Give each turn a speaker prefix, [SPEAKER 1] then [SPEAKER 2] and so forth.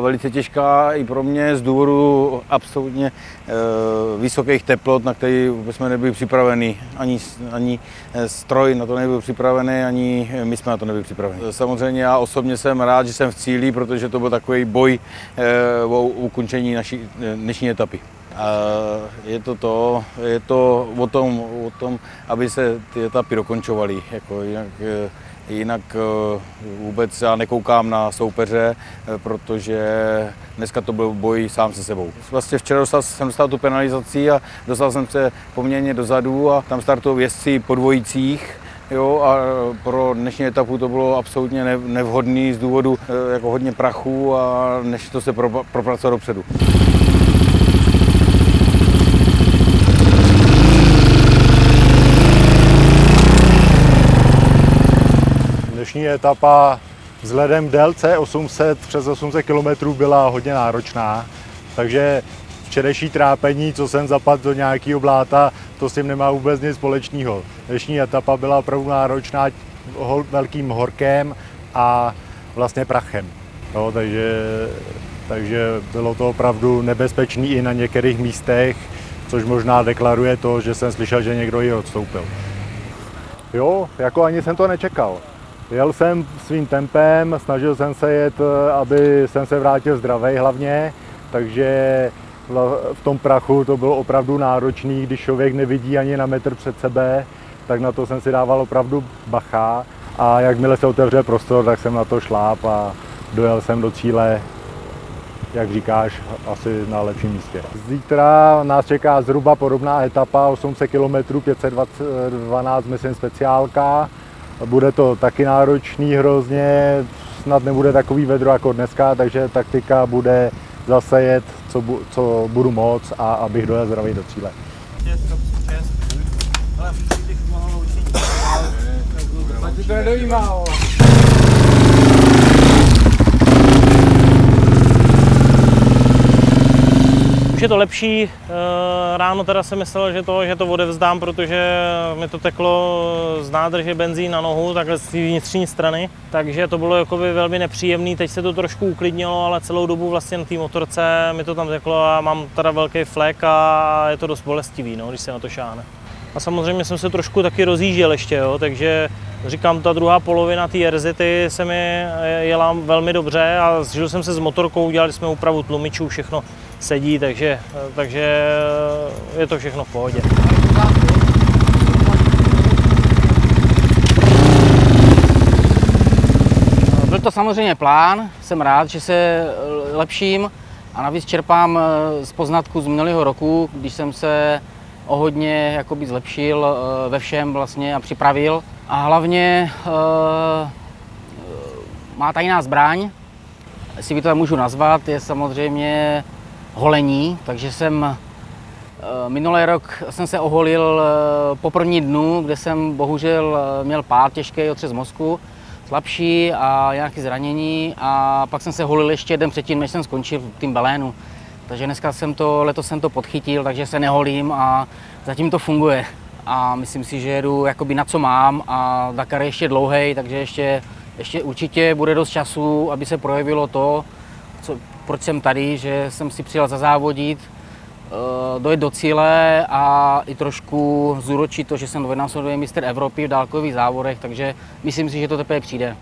[SPEAKER 1] velice těžká i pro mě z důvodu absolutně e, vysokých teplot, na které jsme nebyli připraveni. Ani, ani stroj na to nebyl připravený, ani my jsme na to nebyli připraveni. Samozřejmě já osobně jsem rád, že jsem v cíli, protože to byl takový boj o ukončení naší dnešní etapy. Je to to, je to o tom, o tom aby se ty etapy dokončovaly. Jako jinak, jinak eh, vůbec já nekoukám na soupeře, eh, protože dneska to byl boj sám se sebou. Vlastně včera dostal, jsem dostal tu penalizaci a dostal jsem se poměrně dozadu a tam startují jezdci po dvojicích. Jo, a pro dnešní etapu to bylo absolutně nevhodné z důvodu eh, jako hodně prachu a než to se propracovat dopředu.
[SPEAKER 2] Dnešní etapa vzhledem délce 800 přes 800 km byla hodně náročná, takže včerejší trápení, co jsem zapadl do nějakého bláta, to s tím nemá vůbec nic společného. Dnešní etapa byla opravdu náročná velkým horkem a vlastně prachem. No, takže, takže bylo to opravdu nebezpečné i na některých místech, což možná deklaruje to, že jsem slyšel, že někdo ji odstoupil. Jo, jako ani jsem to nečekal. Jel jsem svým tempem, snažil jsem se jet, eh, aby jsem se vrátil zdravý hlavně, takže v tom prachu to bylo opravdu náročný, když člověk nevidí ani na metr před sebe, tak na to jsem si dával opravdu bacha a jakmile se otevře prostor, tak jsem na to šláp a dojel jsem do cíle, jak říkáš, asi na lepším místě. Zítra nás čeká zhruba podobná etapa, 800 km, 512 myslím speciálka. Bude to taky náročný hrozně, snad nebude takový vedro jako dneska, takže taktika bude zase jet, co, bu, co budu moc a abych dojel zdravý do cíle.
[SPEAKER 3] Už je to lepší, eh, ráno teda jsem myslel, že to, že to odevzdám, protože mi to teklo z nádrže benzín na nohu, takhle z vnitřní strany, takže to bylo jakoby velmi nepříjemné, teď se to trošku uklidnilo, ale celou dobu vlastně na té motorce mi to tam teklo a mám teda velký flek a je to dost bolestivý, no, když se na to šáhne. A samozřejmě jsem se trošku taky rozjížděl ještě, jo, takže říkám, ta druhá polovina té RZ se mi jela velmi dobře a zžil jsem se s motorkou, udělali jsme úpravu tlumičů, všechno sedí, takže, takže je to všechno v pohodě.
[SPEAKER 4] Byl to samozřejmě plán, jsem rád, že se lepším a navíc čerpám z poznatku z minulého roku, když jsem se o hodně jakoby zlepšil eh, ve všem vlastně a připravil. A hlavně eh, má tajná zbraň, jestli by to můžu nazvat, je samozřejmě holení, takže jsem eh, minulý rok jsem se oholil po první dnu, kde jsem bohužel měl pád těžký otřes mozku, slabší a nějaké zranění a pak jsem se holil ještě den předtím, než jsem skončil v tým Belénu. Takže dneska jsem to, letos jsem to podchytil, takže se neholím a zatím to funguje. A myslím si, že jedu jakoby na co mám a Dakar je ještě dlouhý, takže ještě, ještě určitě bude dost času, aby se projevilo to, co, proč jsem tady, že jsem si přijel zazávodit, uh, dojet do cíle a i trošku zúročit to, že jsem dvojnásobný mistr Evropy v dálkových závodech, takže myslím si, že to teprve přijde.